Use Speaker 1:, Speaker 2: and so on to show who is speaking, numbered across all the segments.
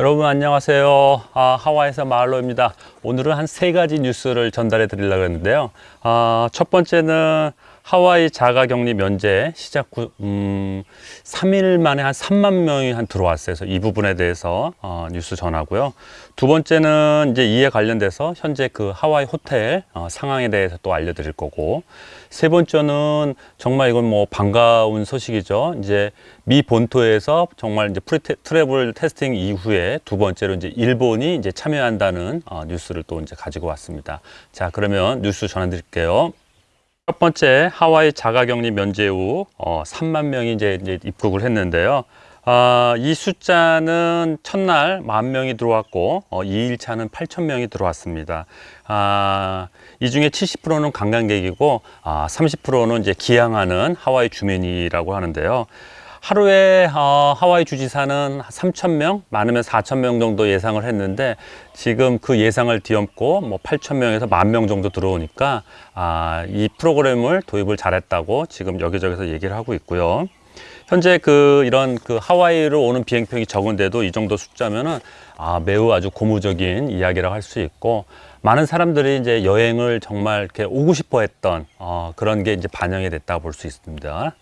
Speaker 1: 여러분 안녕하세요. 아, 하와이에서 마을로입니다. 오늘은 한 세 가지 뉴스를 전달해 드리려고 했는데요. 아, 첫 번째는 하와이 자가격리 면제 시작 후, 음, 3일 만에 한 3만 명이 한 들어왔어요. 그래서 이 부분에 대해서 어, 뉴스 전하고요. 두 번째는 이제 이에 관련돼서 현재 그 하와이 호텔 어, 상황에 대해서 또 알려드릴 거고 세 번째는 정말 이건 뭐 반가운 소식이죠. 이제 미 본토에서 정말 이제 pre travel testing 이후에 두 번째로 이제 일본이 이제 참여한다는 어, 뉴스를 또 이제 가지고 왔습니다. 자, 그러면 뉴스 전해드릴게요. 첫 번째 하와이 자가격리 면제 후 어, 3만 명이 이제, 이제 입국을 했는데요. 아, 이 숫자는 첫날 만 명이 들어왔고 어, 2일차는 8천 명이 들어왔습니다. 아, 이 중에 70%는 관광객이고 아, 30%는 이제 귀향하는 하와이 주민이라고 하는데요. 하루에 어, 하와이 주지사는 3천 명, 많으면 4천 명 정도 예상을 했는데 지금 그 예상을 뒤엎고 뭐 8천 명에서 만명 정도 들어오니까 아, 이 프로그램을 도입을 잘했다고 지금 여기저기서 얘기를 하고 있고요. 현재 그 이런 그 하와이로 오는 비행편이 적은데도 이 정도 숫자면은 아, 매우 아주 고무적인 이야기라고 할 수 있고 많은 사람들이 이제 여행을 정말 이렇게 오고 싶어 했던 어, 그런 게 이제 반영이 됐다고 볼 수 있습니다.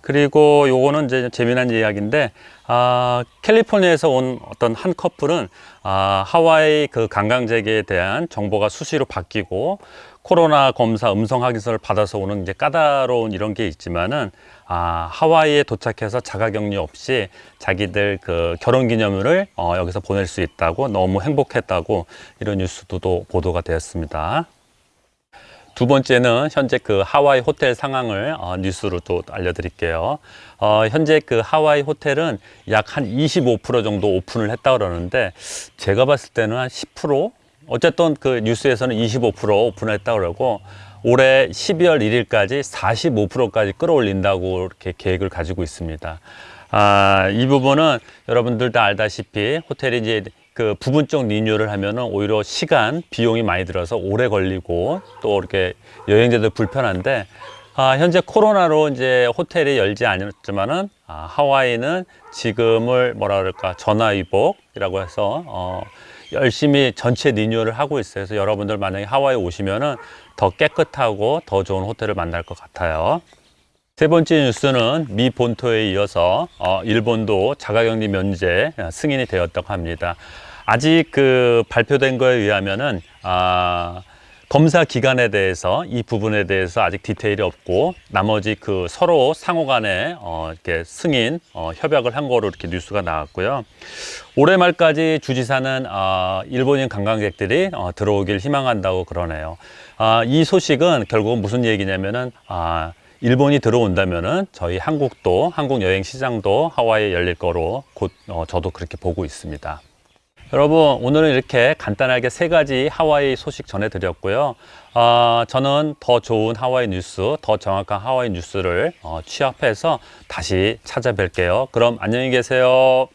Speaker 1: 그리고 요거는 이제 재미난 이야기인데 아, 캘리포니아에서 온 어떤 한 커플은 아, 하와이 그 관광객에 대한 정보가 수시로 바뀌고 코로나 검사 음성 확인서를 받아서 오는 이제 까다로운 이런 게 있지만은 아, 하와이에 도착해서 자가격리 없이 자기들 그 결혼 기념일을 어, 여기서 보낼 수 있다고 너무 행복했다고 이런 뉴스도 또 보도가 되었습니다. 두 번째는 현재 그 하와이 호텔 상황을 어, 뉴스로 또 알려드릴게요. 어, 현재 그 하와이 호텔은 약 한 25% 정도 오픈을 했다 그러는데 제가 봤을 때는 한 10% 어쨌든 그 뉴스에서는 25% 오픈을 했다 그러고 올해 12월 1일까지 45%까지 끌어올린다고 이렇게 계획을 가지고 있습니다. 아, 이 부분은 여러분들 다 알다시피 호텔이 이제 그 부분적 리뉴얼을 하면은 오히려 시간, 비용이 많이 들어서 오래 걸리고 또 이렇게 여행자들 불편한데 아, 현재 코로나로 이제 호텔이 열지 않았지만은 아, 하와이는 지금을 뭐라 그럴까 전화위복이라고 해서 어, 열심히 전체 리뉴얼을 하고 있어요. 그래서 여러분들 만약에 하와이 오시면은 더 깨끗하고 더 좋은 호텔을 만날 것 같아요. 세 번째 뉴스는 미 본토에 이어서 어, 일본도 자가격리 면제 승인이 되었다고 합니다. 아직 그 발표된 거에 의하면은 아, 검사 기간에 대해서 이 부분에 대해서 아직 디테일이 없고 나머지 그 서로 상호 간에 어, 이렇게 승인 어, 협약을 한 거로 이렇게 뉴스가 나왔고요. 올해 말까지 주지사는 어, 일본인 관광객들이 어, 들어오길 희망한다고 그러네요. 아, 이 소식은 결국은 무슨 얘기냐면은 아, 일본이 들어온다면은 저희 한국도 한국 여행 시장도 하와이에 열릴 거로 곧 어, 저도 그렇게 보고 있습니다. 여러분 오늘은 이렇게 간단하게 세 가지 하와이 소식 전해드렸고요. 어, 저는 더 좋은 하와이 뉴스, 더 정확한 하와이 뉴스를 어, 취합해서 다시 찾아뵐게요. 그럼 안녕히 계세요.